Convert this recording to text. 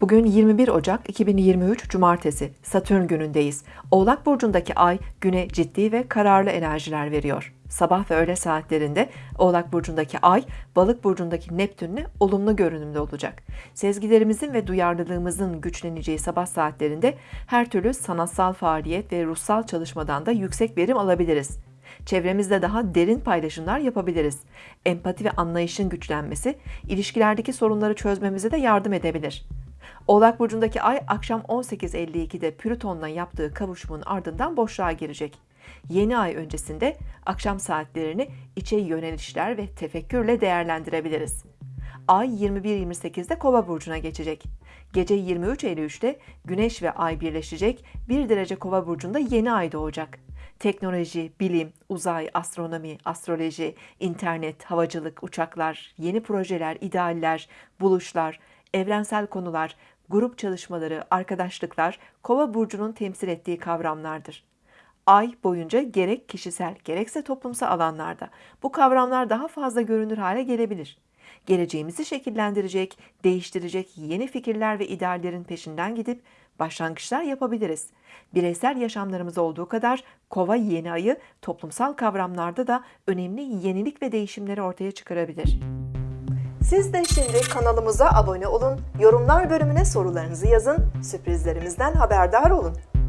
Bugün 21 Ocak 2023 Cumartesi Satürn günündeyiz. Oğlak burcundaki ay güne ciddi ve kararlı enerjiler veriyor. Sabah ve öğle saatlerinde Oğlak burcundaki ay Balık burcundaki Neptünle olumlu görünümde olacak. Sezgilerimizin ve duyarlılığımızın güçleneceği sabah saatlerinde her türlü sanatsal faaliyet ve ruhsal çalışmadan da yüksek verim alabiliriz. Çevremizde daha derin paylaşımlar yapabiliriz. Empati ve anlayışın güçlenmesi ilişkilerdeki sorunları çözmemize de yardım edebilir. Oğlak burcundaki ay akşam 18.52'de Plüton'la yaptığı kavuşumun ardından boşluğa girecek. Yeni ay öncesinde akşam saatlerini içe yönelişler ve tefekkürle değerlendirebiliriz. Ay 21-28'de Kova burcuna geçecek. Gece 23.53'te Güneş ve Ay birleşecek. 1 derece Kova burcunda yeni ay doğacak. Teknoloji, bilim, uzay, astronomi, astroloji, internet, havacılık, uçaklar, yeni projeler, idealler, buluşlar, evrensel konular, grup çalışmaları, arkadaşlıklar Kova burcunun temsil ettiği kavramlardır. Ay boyunca gerek kişisel gerekse toplumsal alanlarda bu kavramlar daha fazla görünür hale gelebilir. Geleceğimizi şekillendirecek, değiştirecek yeni fikirler ve ideallerin peşinden gidip başlangıçlar yapabiliriz. Bireysel yaşamlarımız olduğu kadar kova yeni ayı toplumsal kavramlarda da önemli yenilik ve değişimleri ortaya çıkarabilir. Siz de şimdi kanalımıza abone olun, yorumlar bölümüne sorularınızı yazın, sürprizlerimizden haberdar olun.